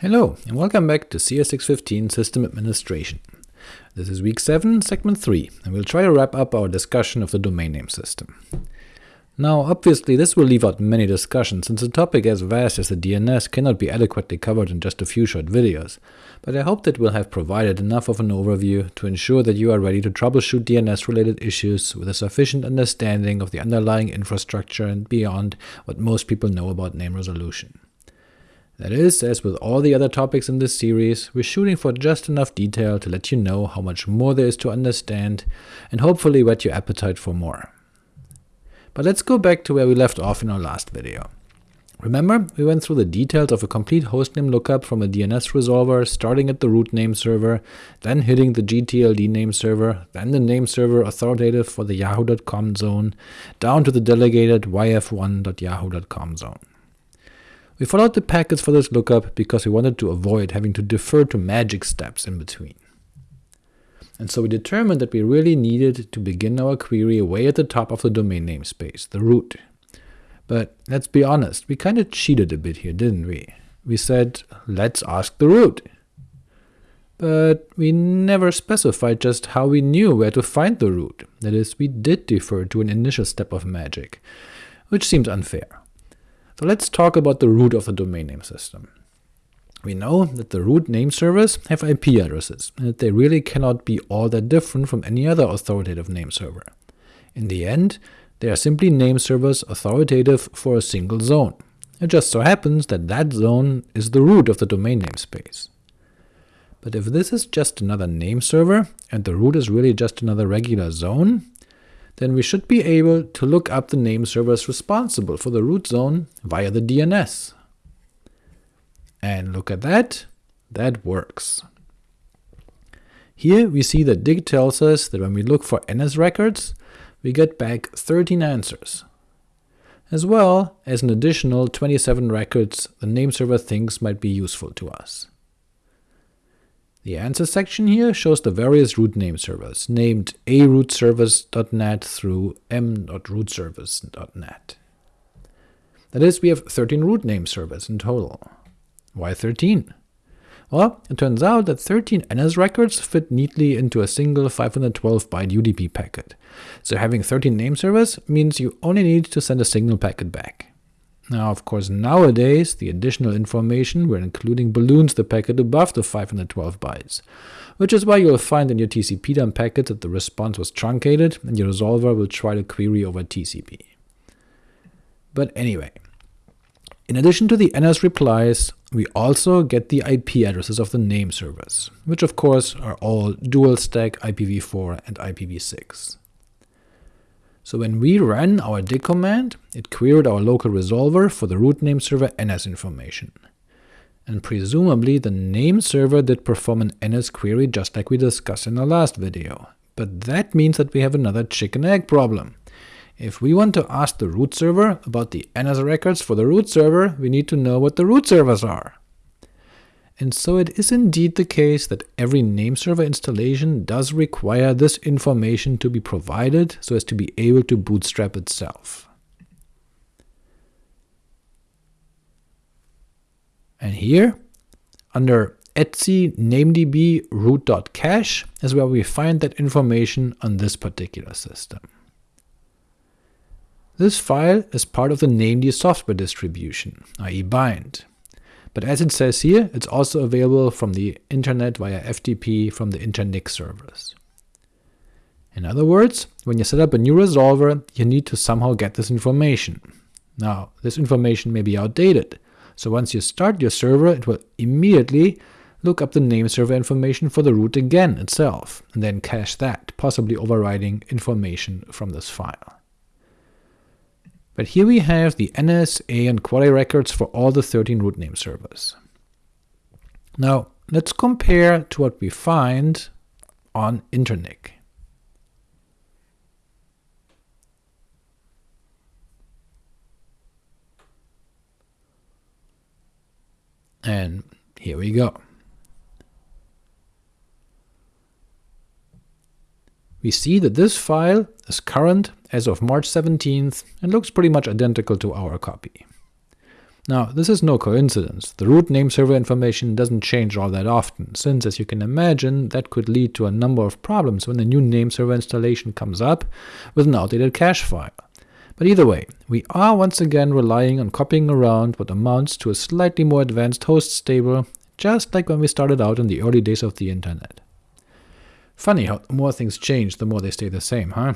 Hello, and welcome back to CS615 System Administration. This is week 7, segment 3, and we'll try to wrap up our discussion of the domain name system. Now, obviously this will leave out many discussions, since a topic as vast as the DNS cannot be adequately covered in just a few short videos, but I hope that we'll have provided enough of an overview to ensure that you are ready to troubleshoot DNS-related issues with a sufficient understanding of the underlying infrastructure and beyond what most people know about name resolution. That is, as with all the other topics in this series, we're shooting for just enough detail to let you know how much more there is to understand, and hopefully whet your appetite for more. But let's go back to where we left off in our last video. Remember, we went through the details of a complete hostname lookup from a DNS resolver, starting at the root name server, then hitting the GTLD name server, then the name server authoritative for the yahoo.com zone, down to the delegated yf1.yahoo.com zone. We followed the packets for this lookup because we wanted to avoid having to defer to magic steps in between. And so we determined that we really needed to begin our query way at the top of the domain namespace, the root. But let's be honest, we kinda cheated a bit here, didn't we? We said, let's ask the root. But we never specified just how we knew where to find the root, that is, we did defer to an initial step of magic, which seems unfair. So let's talk about the root of the domain name system. We know that the root name servers have IP addresses, and that they really cannot be all that different from any other authoritative name server. In the end, they are simply name servers authoritative for a single zone. It just so happens that that zone is the root of the domain namespace. But if this is just another name server, and the root is really just another regular zone, then we should be able to look up the name servers responsible for the root zone via the DNS. And look at that, that works. Here we see that Dig tells us that when we look for NS records, we get back 13 answers, as well as an additional 27 records the name server thinks might be useful to us. The answer section here shows the various root name servers, named a.root-servers.net through m.root-servers.net. That is, we have 13 root name servers in total. Why 13? Well, it turns out that 13 NS records fit neatly into a single 512-byte UDP packet, so having 13 name servers means you only need to send a single packet back. Now, of course, nowadays the additional information we're including balloons the packet above the 512 bytes, which is why you'll find in your TCP dump packet that the response was truncated, and your resolver will try to query over TCP. But anyway, in addition to the NS replies, we also get the IP addresses of the name servers, which of course are all dual stack IPv4 and IPv6. So when we ran our dig command, it queried our local resolver for the root name server NS information. And presumably the name server did perform an NS query just like we discussed in our last video. But that means that we have another chicken-egg problem. If we want to ask the root server about the NS records for the root server, we need to know what the root servers are. And so it is indeed the case that every nameserver installation does require this information to be provided so as to be able to bootstrap itself. And here, under etc namedb root.cache is where we find that information on this particular system. This file is part of the named software distribution, i.e. bind, but as it says here, it's also available from the internet via FTP from the Internic servers. In other words, when you set up a new resolver, you need to somehow get this information. Now, this information may be outdated, so once you start your server, it will immediately look up the name server information for the root again itself, and then cache that, possibly overriding information from this file. But here we have the NS, A, and A records for all the 13 root name servers. Now, let's compare to what we find on Internic. And here we go. We see that this file is current as of March 17th and looks pretty much identical to our copy. Now, this is no coincidence. The root name server information doesn't change all that often, since, as you can imagine, that could lead to a number of problems when the new name server installation comes up with an outdated cache file. But either way, we are once again relying on copying around what amounts to a slightly more advanced hosts table, just like when we started out in the early days of the internet. Funny how the more things change, the more they stay the same, huh?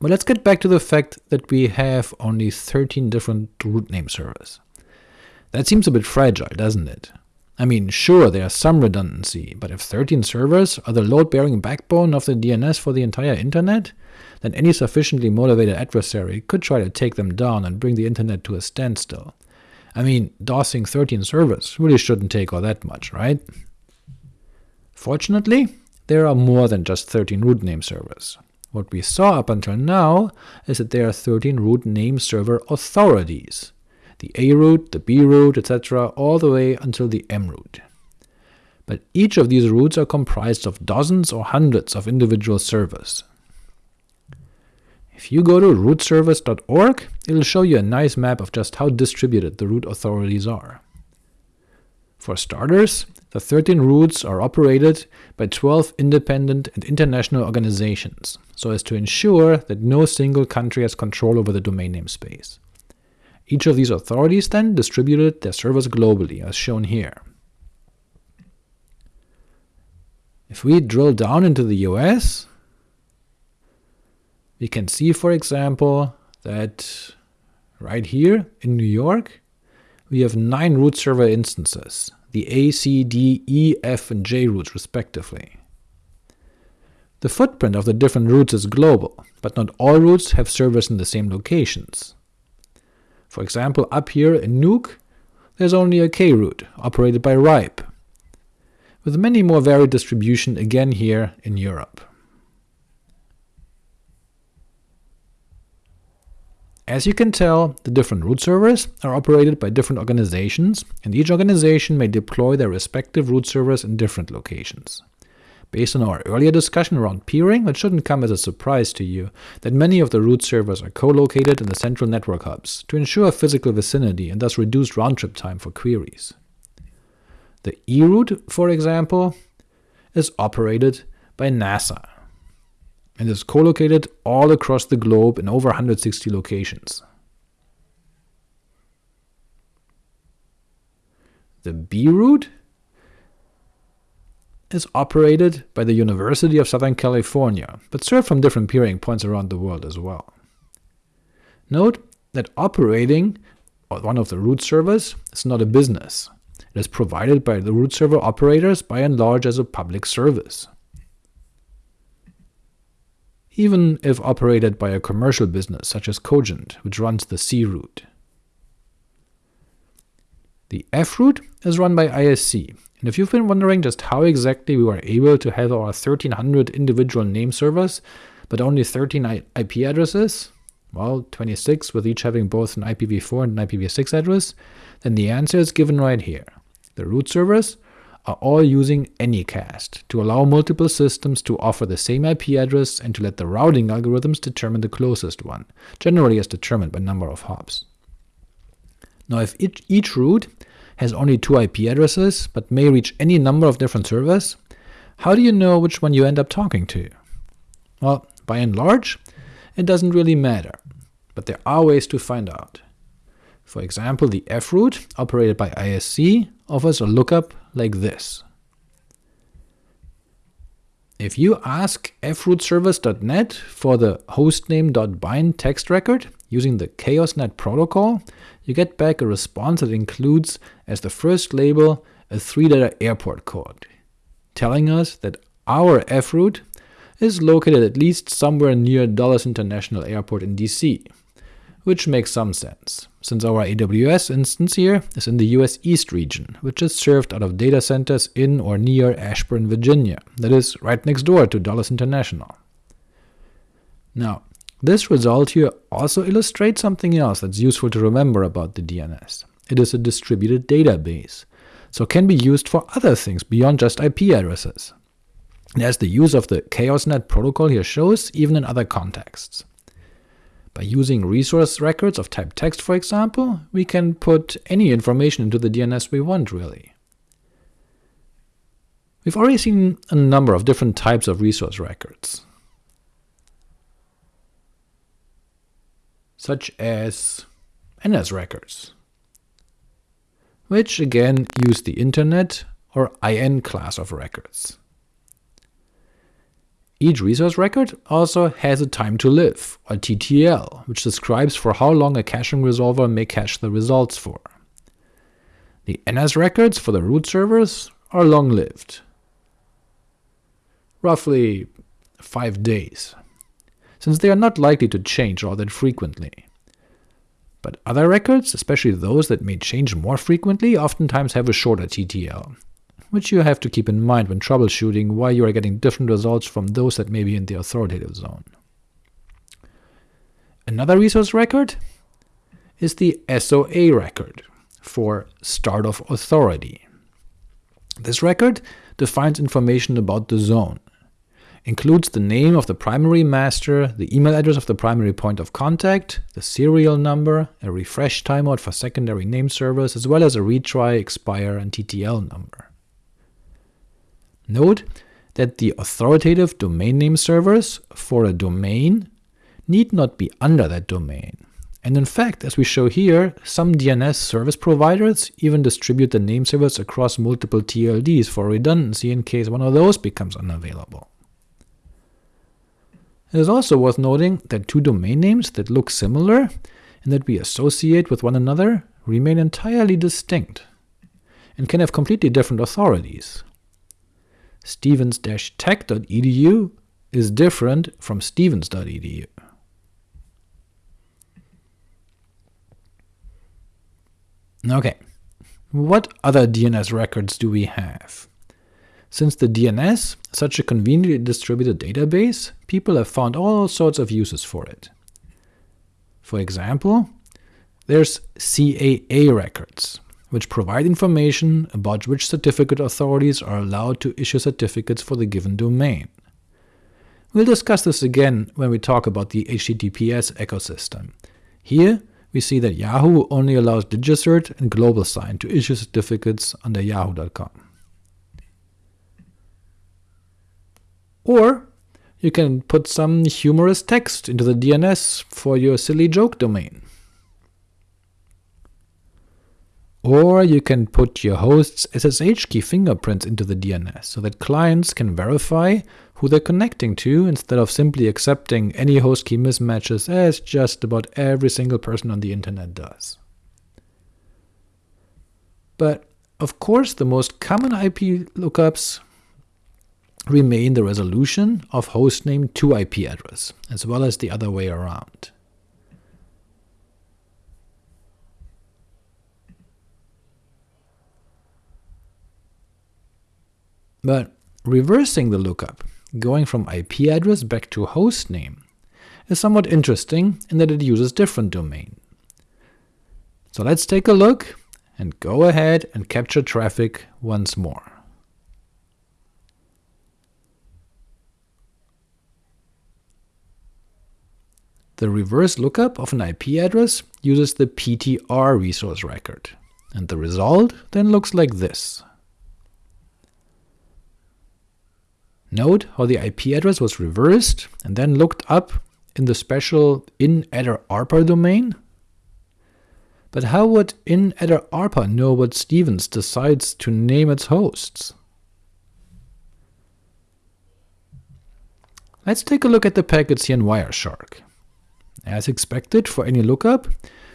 But let's get back to the fact that we have only 13 different root name servers. That seems a bit fragile, doesn't it? I mean, sure, there's some redundancy, but if 13 servers are the load-bearing backbone of the DNS for the entire internet, then any sufficiently motivated adversary could try to take them down and bring the internet to a standstill. I mean, DOSing 13 servers really shouldn't take all that much, right? Fortunately, there are more than just 13 root name servers. What we saw up until now is that there are 13 root name server authorities, the A root, the B root, etc., all the way until the M root. But each of these roots are comprised of dozens or hundreds of individual servers. If you go to root-servers.org, it'll show you a nice map of just how distributed the root authorities are. For starters, the 13 roots are operated by 12 independent and international organizations, so as to ensure that no single country has control over the domain name space. Each of these authorities then distributed their servers globally, as shown here. If we drill down into the US, we can see, for example, that right here in New York, we have nine root server instances, the A, C, D, E, F, and J roots respectively. The footprint of the different roots is global, but not all roots have servers in the same locations. For example, up here in Nuuk, there's only a K root, operated by RIPE, with many more varied distribution again here in Europe. As you can tell, the different root servers are operated by different organizations, and each organization may deploy their respective root servers in different locations. Based on our earlier discussion around peering, it shouldn't come as a surprise to you that many of the root servers are co-located in the central network hubs, to ensure physical vicinity and thus reduced round-trip time for queries. The eRoot, for example, is operated by NASA, and is co-located all across the globe in over 160 locations. The B root is operated by the University of Southern California, but served from different peering points around the world as well. Note that operating one of the root servers is not a business. It is provided by the root server operators by and large as a public service even if operated by a commercial business such as Cogent, which runs the C root. The F root is run by ISC, and if you've been wondering just how exactly we were able to have our 1300 individual name servers, but only 13 IP addresses, well, 26 with each having both an IPv4 and an IPv6 address, then the answer is given right here. The root servers are all using Anycast to allow multiple systems to offer the same IP address and to let the routing algorithms determine the closest one, generally as determined by number of hops. Now if each, each root has only two IP addresses, but may reach any number of different servers, how do you know which one you end up talking to? Well, by and large, it doesn't really matter, but there are ways to find out. For example, the F root, operated by ISC, offers a lookup like this. If you ask f.root-servers.net for the hostname.bind text record using the chaosnet protocol, you get back a response that includes as the first label a three-letter airport code, telling us that our froot is located at least somewhere near Dulles International Airport in DC, which makes some sense, since our AWS instance here is in the US East region, which is served out of data centers in or near Ashburn, Virginia, that is, right next door to Dulles International. Now, this result here also illustrates something else that's useful to remember about the DNS. It is a distributed database, so can be used for other things beyond just IP addresses. And as the use of the ChaosNet protocol here shows, even in other contexts. By using resource records of type text, for example, we can put any information into the DNS we want, really. We've already seen a number of different types of resource records, such as NS records, which again use the Internet or IN class of records. Each resource record also has a time to live, or TTL, which describes for how long a caching resolver may cache the results for. The NS records for the root servers are long-lived, roughly 5 days, since they are not likely to change all that frequently. But other records, especially those that may change more frequently, oftentimes have a shorter TTL, which you have to keep in mind when troubleshooting why you are getting different results from those that may be in the authoritative zone. Another resource record is the SOA record, for start of authority. This record defines information about the zone, includes the name of the primary master, the email address of the primary point of contact, the serial number, a refresh timeout for secondary name servers, as well as a retry, expire, and TTL number. Note that the authoritative domain name servers for a domain need not be under that domain. And in fact, as we show here, some DNS service providers even distribute the name servers across multiple TLDs for redundancy in case one of those becomes unavailable. It is also worth noting that two domain names that look similar and that we associate with one another remain entirely distinct, and can have completely different authorities stevens-tech.edu is different from stevens.edu. Ok, what other DNS records do we have? Since the DNS is such a conveniently distributed database, people have found all sorts of uses for it. For example, there's CAA records, which provide information about which certificate authorities are allowed to issue certificates for the given domain. We'll discuss this again when we talk about the HTTPS ecosystem. Here, we see that Yahoo only allows DigiCert and GlobalSign to issue certificates under yahoo.com. Or you can put some humorous text into the DNS for your silly joke domain. Or you can put your host's SSH key fingerprints into the DNS, so that clients can verify who they're connecting to instead of simply accepting any host key mismatches as just about every single person on the internet does. But of course the most common IP lookups remain the resolution of hostname to IP address, as well as the other way around. But reversing the lookup, going from IP address back to hostname, is somewhat interesting in that it uses different domain. So let's take a look and go ahead and capture traffic once more. The reverse lookup of an IP address uses the PTR resource record, and the result then looks like this. Note how the IP address was reversed and then looked up in the special in-addr.arpa domain? But how would in-addr.arpa know what Stevens decides to name its hosts? Let's take a look at the packets here in Wireshark. As expected for any lookup,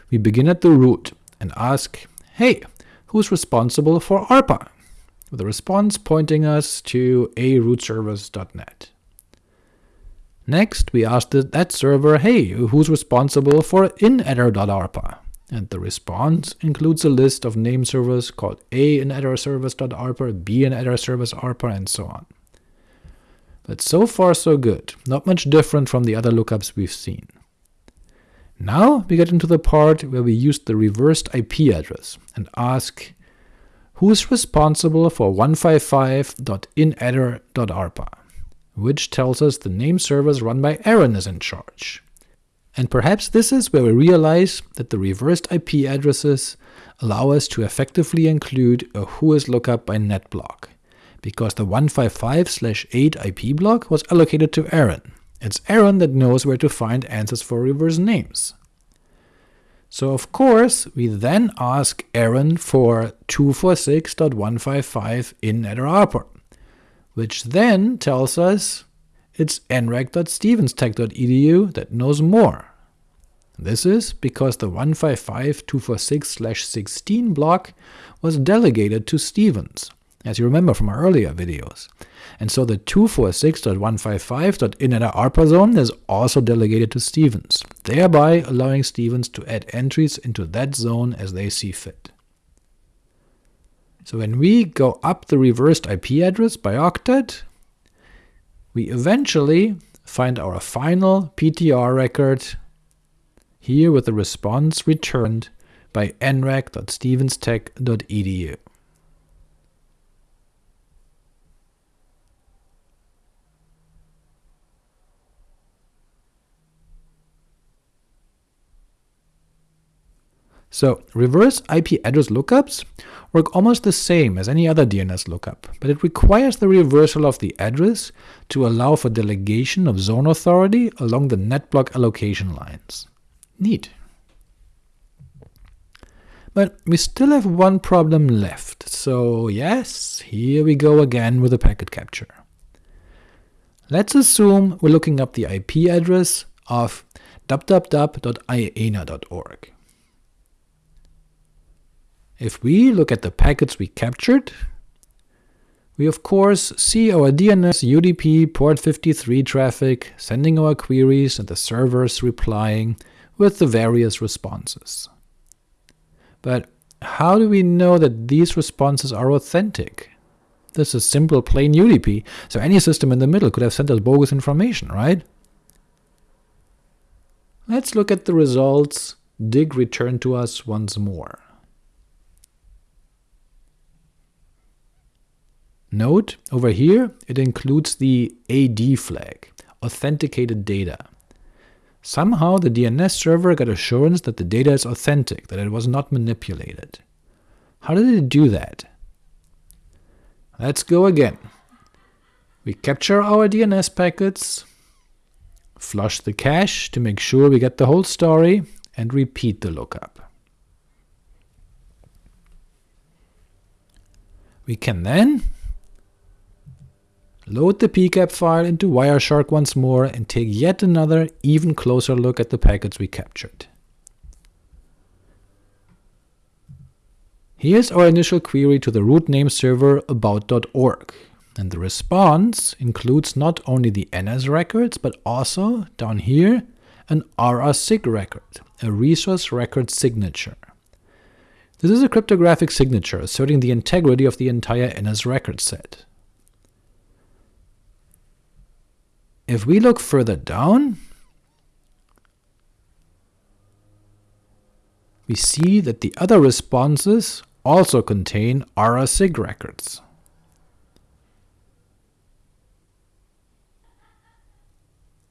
we begin at the root and ask, hey, who's responsible for ARPA? With a response pointing us to a.root-servers.net. Next, we ask that server, hey, who's responsible for in-addr.arpa? And the response includes a list of name servers called a in-addr b in-addr and so on. But so far so good, not much different from the other lookups we've seen. Now we get into the part where we use the reversed IP address and ask who is responsible for 155.in-addr.arpa, which tells us the name servers run by ARIN is in charge. And perhaps this is where we realize that the reversed IP addresses allow us to effectively include a whois lookup by net block, because the 155/8 IP block was allocated to ARIN. It's ARIN that knows where to find answers for reverse names. So of course, we then ask ARIN for 246.155 in ARPA, which then tells us it's nrec.stevenstech.edu that knows more. This is because the 155.246/16 block was delegated to Stevens, as you remember from our earlier videos, and so the 246.155.in-addr.arpa zone is also delegated to Stevens, thereby allowing Stevens to add entries into that zone as they see fit. So when we go up the reversed IP address by octet, we eventually find our final PTR record here with the response returned by nrec.stevenstech.edu. So reverse IP address lookups work almost the same as any other DNS lookup, but it requires the reversal of the address to allow for delegation of zone authority along the netblock allocation lines. Neat. But we still have one problem left, so yes, here we go again with the packet capture. Let's assume we're looking up the IP address of www.iana.org. If we look at the packets we captured, we of course see our DNS UDP port 53 traffic sending our queries and the servers replying with the various responses. But how do we know that these responses are authentic? This is simple plain UDP, so any system in the middle could have sent us bogus information, right? Let's look at the results dig returned to us once more. Note, over here it includes the AD flag, authenticated data. Somehow the DNS server got assurance that the data is authentic, that it was not manipulated. How did it do that? Let's go again. We capture our DNS packets, flush the cache to make sure we get the whole story, and repeat the lookup. We can then Load the pcap file into Wireshark once more and take yet another, even closer look at the packets we captured. Here's our initial query to the root name server about.org, and the response includes not only the NS records, but also, down here, an RRSIG record, a resource record signature. This is a cryptographic signature asserting the integrity of the entire NS record set. If we look further down, we see that the other responses also contain RRSIG records.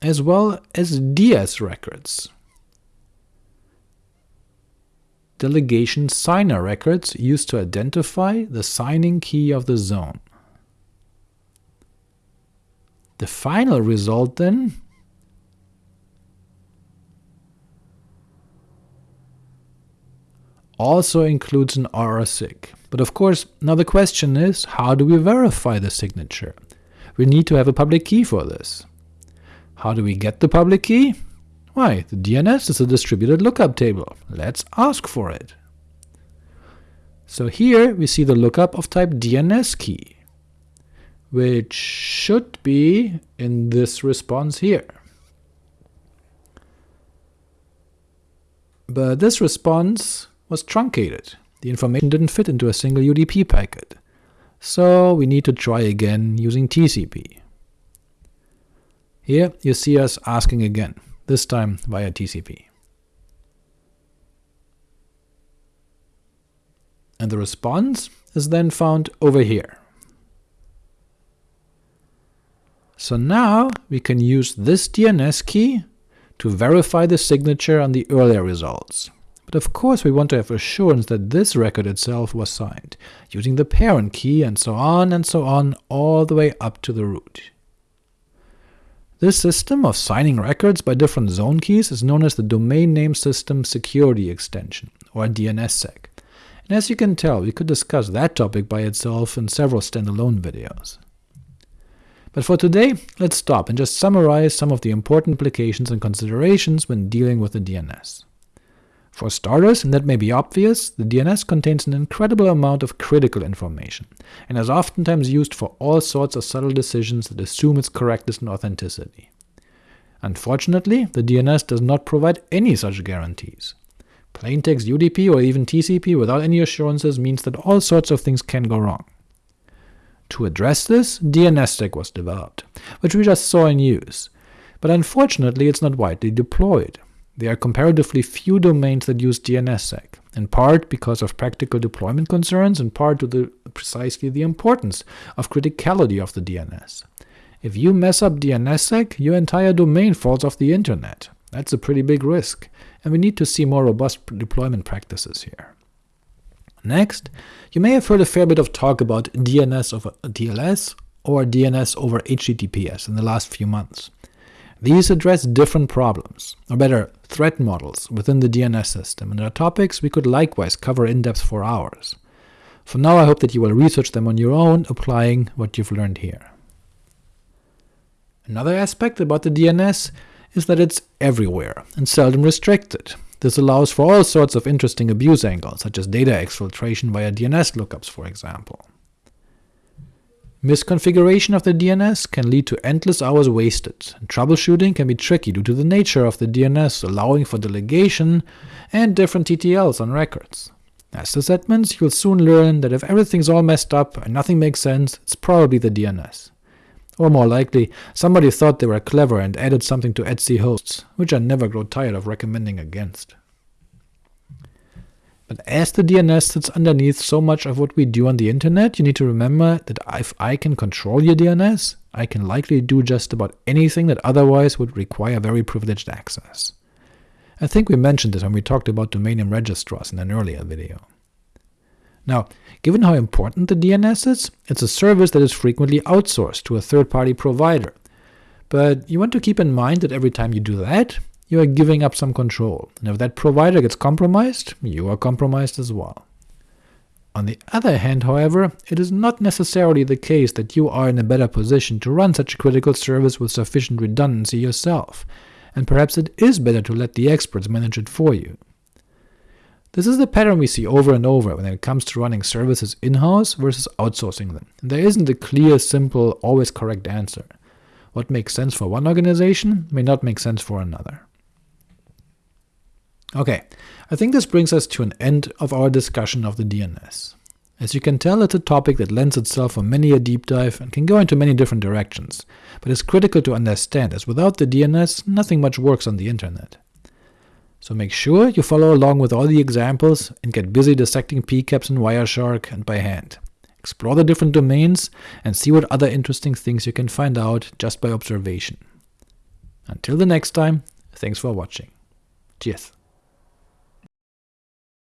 as well as DS records. Delegation signer records used to identify the signing key of the zone. The final result then also includes an RRSIG. But of course, now the question is, how do we verify the signature? We need to have a public key for this. How do we get the public key? Why, the DNS is a distributed lookup table. Let's ask for it. So here we see the lookup of type DNS key which should be in this response here. But this response was truncated. The information didn't fit into a single UDP packet. So we need to try again using TCP. Here you see us asking again, this time via TCP. And the response is then found over here. So now we can use this DNS key to verify the signature on the earlier results. But of course we want to have assurance that this record itself was signed, using the parent key and so on and so on all the way up to the root. This system of signing records by different zone keys is known as the Domain Name System Security Extension, or DNSSEC, and as you can tell, we could discuss that topic by itself in several standalone videos. But for today, let's stop and just summarize some of the important implications and considerations when dealing with the DNS. For starters, and that may be obvious, the DNS contains an incredible amount of critical information, and is oftentimes used for all sorts of subtle decisions that assume its correctness and authenticity. Unfortunately, the DNS does not provide any such guarantees. Plaintext UDP or even TCP without any assurances means that all sorts of things can go wrong. To address this, DNSSEC was developed, which we just saw in use, but unfortunately it's not widely deployed. There are comparatively few domains that use DNSSEC, in part because of practical deployment concerns, in part to the, precisely the importance of criticality of the DNS. If you mess up DNSSEC, your entire domain falls off the internet. That's a pretty big risk, and we need to see more robust deployment practices here. Next, you may have heard a fair bit of talk about DNS over TLS or DNS over HTTPS in the last few months. These address different problems, or better, threat models within the DNS system, and are topics we could likewise cover in depth for hours. For now I hope that you will research them on your own, applying what you've learned here. Another aspect about the DNS is that it's everywhere, and seldom restricted. This allows for all sorts of interesting abuse angles, such as data exfiltration via DNS lookups for example. Misconfiguration of the DNS can lead to endless hours wasted, and troubleshooting can be tricky due to the nature of the DNS allowing for delegation and different TTLs on records. As sysadmins, you'll soon learn that if everything's all messed up and nothing makes sense, it's probably the DNS. Or more likely, somebody thought they were clever and added something to etc hosts, which I never grow tired of recommending against. But as the DNS sits underneath so much of what we do on the internet, you need to remember that if I can control your DNS, I can likely do just about anything that otherwise would require very privileged access. I think we mentioned this when we talked about domain name registrars in an earlier video. Now, given how important the DNS is, it's a service that is frequently outsourced to a third-party provider. But you want to keep in mind that every time you do that, you are giving up some control, and if that provider gets compromised, you are compromised as well. On the other hand, however, it is not necessarily the case that you are in a better position to run such a critical service with sufficient redundancy yourself, and perhaps it is better to let the experts manage it for you. This is the pattern we see over and over when it comes to running services in-house versus outsourcing them, there isn't a clear, simple, always correct answer. What makes sense for one organization may not make sense for another. Ok, I think this brings us to an end of our discussion of the DNS. As you can tell, it's a topic that lends itself for many a deep dive and can go into many different directions, but is critical to understand, as without the DNS, nothing much works on the internet. So make sure you follow along with all the examples and get busy dissecting PCAPs in Wireshark and by hand. Explore the different domains and see what other interesting things you can find out just by observation. Until the next time, thanks for watching. Cheers.